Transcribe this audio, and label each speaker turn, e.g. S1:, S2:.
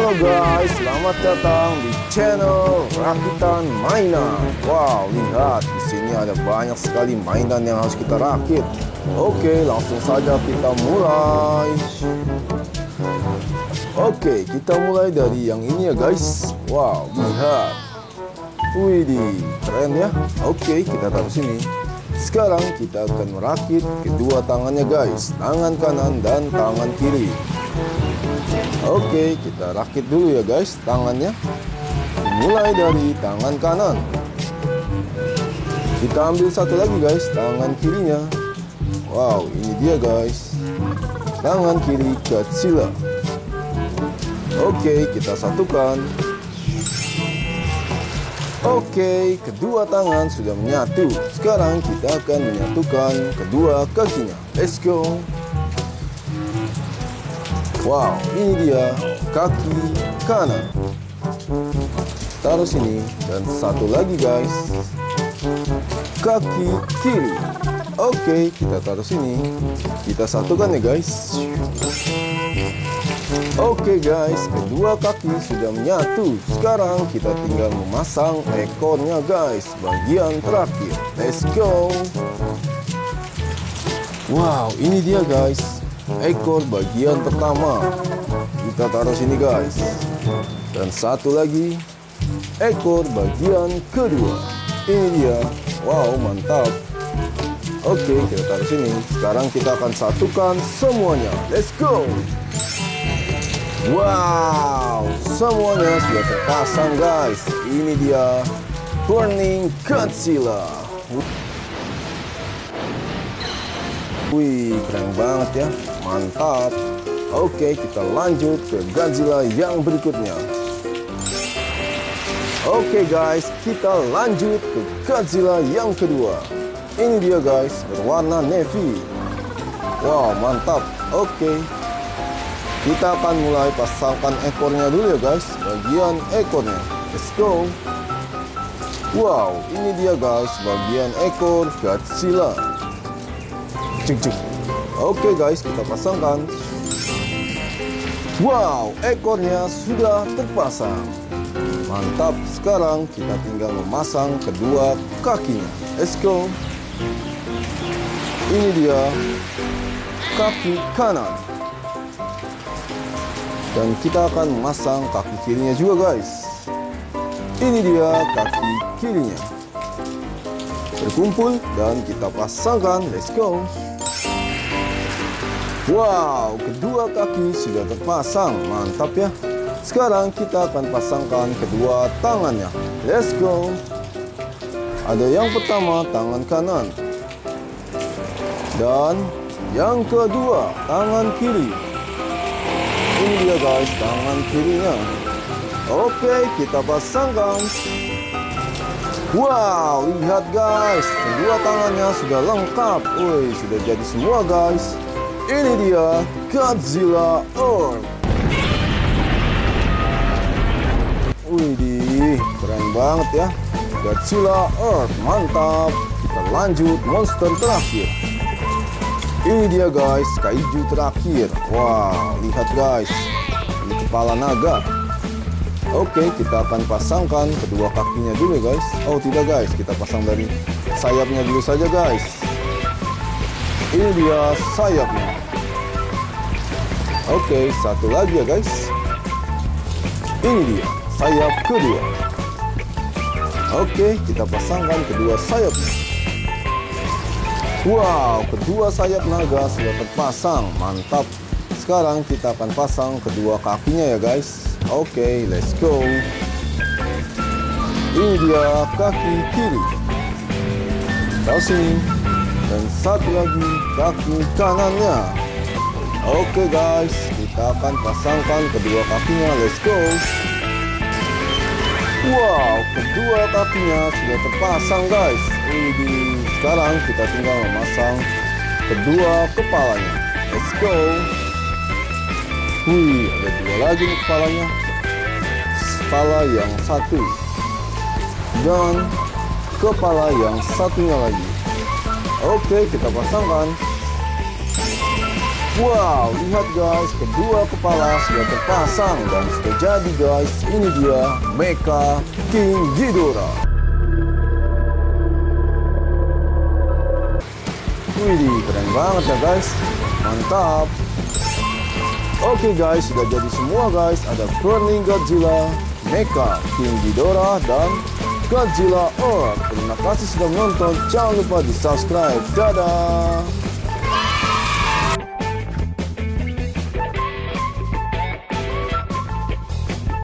S1: Halo guys, selamat datang di channel Rakitan Mainan. Wow, lihat di sini ada banyak sekali mainan yang harus kita rakit. Oke, langsung saja kita mulai. Oke, kita mulai dari yang ini ya guys. Wow, lihat. Widih, keren ya. Oke, kita taruh sini. Sekarang kita akan merakit kedua tangannya guys, tangan kanan dan tangan kiri. Oke, kita rakit dulu ya guys tangannya. Mulai dari tangan kanan. Kita ambil satu lagi guys, tangan kirinya. Wow, ini dia guys. Tangan kiri kecil. Oke, kita satukan. Oke, kedua tangan sudah menyatu. Sekarang kita akan menyatukan kedua kakinya. Let's go. Wow, ini dia kaki kanan. Taruh sini dan satu lagi guys. Kaki kiri. Oke, kita taruh sini. Kita satukan ya guys. Oke guys, kedua kaki sudah menyatu. Sekarang kita tinggal memasang ekornya guys, bagian terakhir. Let's go. Wow, ini dia guys ekor bagian pertama. Kita taruh sini guys. Dan satu lagi ekor bagian kedua. Ini dia. Wow mantap. Oke kita taruh sini. Sekarang kita akan satukan semuanya. Let's go. Wow semuanya sudah terpasang guys. Ini dia Burning Godzilla Wih, keren banget ya. Mantap. Oke, kita lanjut ke Godzilla yang berikutnya. Oke guys, kita lanjut ke Godzilla yang kedua. Ini dia guys, berwarna navy. Wow, mantap. Oke. Kita akan mulai pasangkan ekornya dulu ya guys, bagian ekornya. Let's go. Wow, ini dia guys, bagian ekor Godzilla cek cek oke guys kita pasangkan. Wow ekornya sudah terpasang. Mantap. Sekarang kita tinggal memasang kedua kakinya. Let's go. Ini dia kaki kanan. Dan kita akan memasang kaki kirinya juga guys. Ini dia kaki kirinya. Berkumpul dan kita pasangkan. Let's go Wow, kedua kaki sudah terpasang. Mantap ya. Sekarang kita akan pasangkan kedua tangannya. Let's go. Ada yang pertama tangan kanan. Dan yang kedua tangan kiri. Ini dia guys, tangan kirinya. Oke, kita pasangkan. Wow, lihat guys, kedua tangannya sudah lengkap. Woi, sudah jadi semua guys. Ini dia Godzilla Earth. Widih, keren banget ya. Godzilla Earth, mantap. Kita lanjut monster terakhir. Ini dia guys, kaiju terakhir. Wah, lihat guys. Ini kepala naga. Oke, kita akan pasangkan kedua kakinya dulu guys. Oh tidak guys, kita pasang dari sayapnya dulu saja guys. Ini dia sayapnya. Oke, satu lagi ya guys. Ini dia sayap kedua. Oke, kita pasangkan kedua sayapnya. Wow, kedua sayap naga sudah terpasang. Mantap. Sekarang kita akan pasang kedua kakinya ya guys. Oke, let's go. Ini dia kaki kiri. Tahu sini dan satu lagi kaki kanannya. Oke guys kita akan pasangkan kedua kakinya. Let's go. Wow kedua kakinya sudah terpasang guys. Ini sekarang kita tinggal memasang kedua kepalanya. Let's go. Wih ada dua lagi nih kepalanya. Kepala yang satu. Dan kepala yang satunya lagi Oke, kita pasangkan. Wow, lihat guys, kedua kepala sudah terpasang dan sudah jadi guys. Ini dia Mecha King Ghidorah. Wih, keren banget ya guys. Mantap. Oke guys, sudah jadi semua guys. Ada Burning Godzilla, Mecha King Ghidorah, dan Godzilla Earth. Terima kasih sudah menonton. Jangan lupa di subscribe. Dadah.